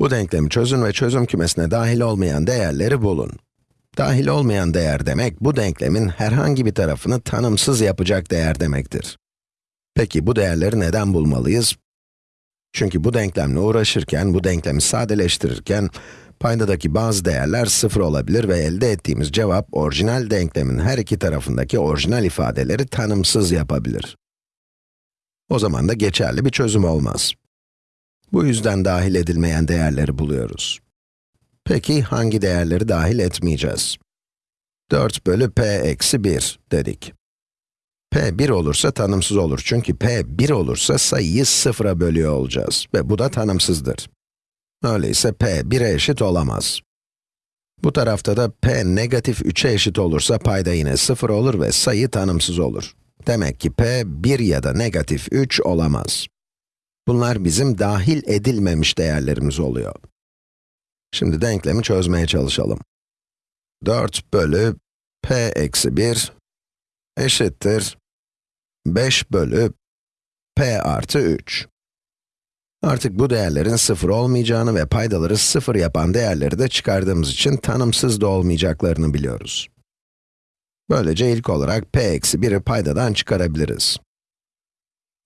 Bu denklemi çözün ve çözüm kümesine dahil olmayan değerleri bulun. Dahil olmayan değer demek, bu denklemin herhangi bir tarafını tanımsız yapacak değer demektir. Peki bu değerleri neden bulmalıyız? Çünkü bu denklemle uğraşırken, bu denklemi sadeleştirirken, paydadaki bazı değerler sıfır olabilir ve elde ettiğimiz cevap, orijinal denklemin her iki tarafındaki orijinal ifadeleri tanımsız yapabilir. O zaman da geçerli bir çözüm olmaz. Bu yüzden dahil edilmeyen değerleri buluyoruz. Peki hangi değerleri dahil etmeyeceğiz? 4 bölü p eksi 1 dedik. p 1 olursa tanımsız olur çünkü p 1 olursa sayıyı sıfıra bölüyor olacağız ve bu da tanımsızdır. Öyleyse p 1'e eşit olamaz. Bu tarafta da p negatif 3'e eşit olursa payda yine 0 olur ve sayı tanımsız olur. Demek ki p 1 ya da negatif 3 olamaz. Bunlar bizim dahil edilmemiş değerlerimiz oluyor. Şimdi denklemi çözmeye çalışalım. 4 bölü p eksi 1 eşittir 5 bölü p artı 3. Artık bu değerlerin sıfır olmayacağını ve paydaları sıfır yapan değerleri de çıkardığımız için tanımsız da olmayacaklarını biliyoruz. Böylece ilk olarak p eksi 1'i paydadan çıkarabiliriz.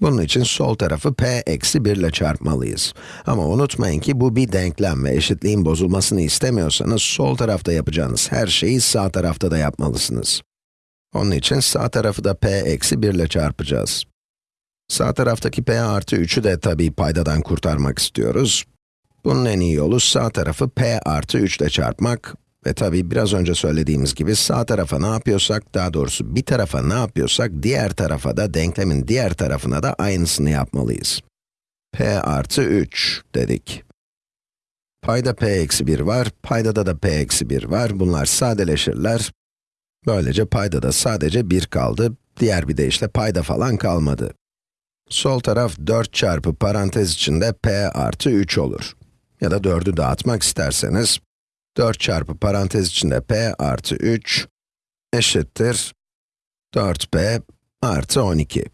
Bunun için sol tarafı p eksi 1 ile çarpmalıyız. Ama unutmayın ki bu bir denklem ve eşitliğin bozulmasını istemiyorsanız sol tarafta yapacağınız her şeyi sağ tarafta da yapmalısınız. Onun için sağ tarafı da p eksi 1 ile çarpacağız. Sağ taraftaki p artı 3'ü de tabii paydadan kurtarmak istiyoruz. Bunun en iyi yolu sağ tarafı p artı 3 ile çarpmak ve tabii biraz önce söylediğimiz gibi sağ tarafa ne yapıyorsak, daha doğrusu bir tarafa ne yapıyorsak, diğer tarafa da, denklemin diğer tarafına da aynısını yapmalıyız. p artı 3 dedik. Payda p eksi 1 var, paydada da p eksi 1 var. Bunlar sadeleşirler. Böylece paydada sadece 1 kaldı. Diğer bir deyişle payda falan kalmadı. Sol taraf 4 çarpı parantez içinde p artı 3 olur. Ya da 4'ü dağıtmak isterseniz, 4 çarpı parantez içinde p artı 3 eşittir 4p artı 12.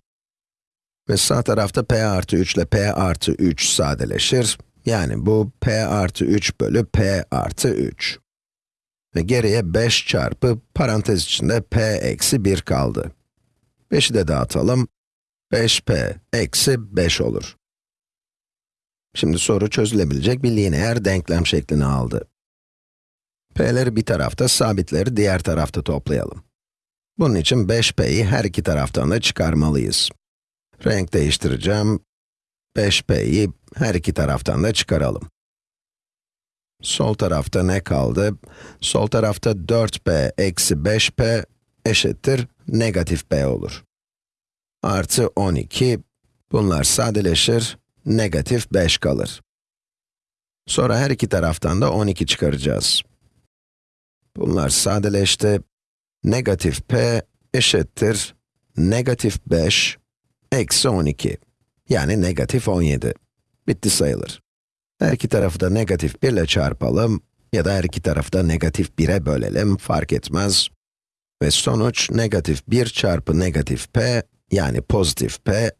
Ve sağ tarafta p artı 3 ile p artı 3 sadeleşir. Yani bu p artı 3 bölü p artı 3. Ve geriye 5 çarpı parantez içinde p eksi 1 kaldı. 5'i de dağıtalım. 5p eksi 5 olur. Şimdi soru çözülebilecek bir lineer denklem şeklini aldı. P'leri bir tarafta, sabitleri diğer tarafta toplayalım. Bunun için 5p'yi her iki taraftan da çıkarmalıyız. Renk değiştireceğim. 5p'yi her iki taraftan da çıkaralım. Sol tarafta ne kaldı? Sol tarafta 4p eksi 5p eşittir negatif p olur artı 12, bunlar sadeleşir, negatif 5 kalır. Sonra her iki taraftan da 12 çıkaracağız. Bunlar sadeleşti, negatif p eşittir, negatif 5, eksi 12, yani negatif 17. Bitti sayılır. Her iki tarafı da negatif 1 ile çarpalım, ya da her iki tarafı da negatif 1'e bölelim, fark etmez. Ve sonuç negatif 1 çarpı negatif p yani pozitif p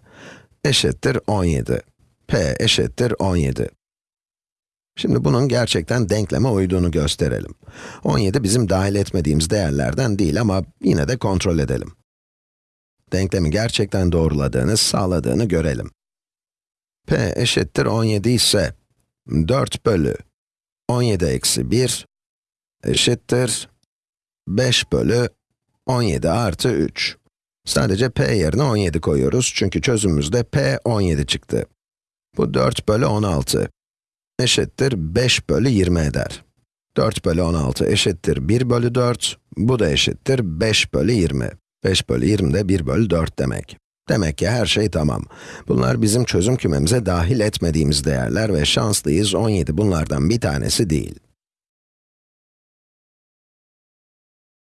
eşittir 17. p eşittir 17. Şimdi bunun gerçekten denkleme uyduğunu gösterelim. 17 bizim dahil etmediğimiz değerlerden değil ama yine de kontrol edelim. Denklemi gerçekten doğruladığını, sağladığını görelim. p eşittir 17 ise 4 bölü 17 eksi 1 eşittir 5 bölü 17 artı 3. Sadece p yerine 17 koyuyoruz çünkü çözümümüzde p 17 çıktı. Bu 4 bölü 16 eşittir 5 bölü 20 eder. 4 bölü 16 eşittir 1 bölü 4, bu da eşittir 5 bölü 20. 5 bölü 20 de 1 bölü 4 demek. Demek ki her şey tamam. Bunlar bizim çözüm kümemize dahil etmediğimiz değerler ve şanslıyız 17 bunlardan bir tanesi değil.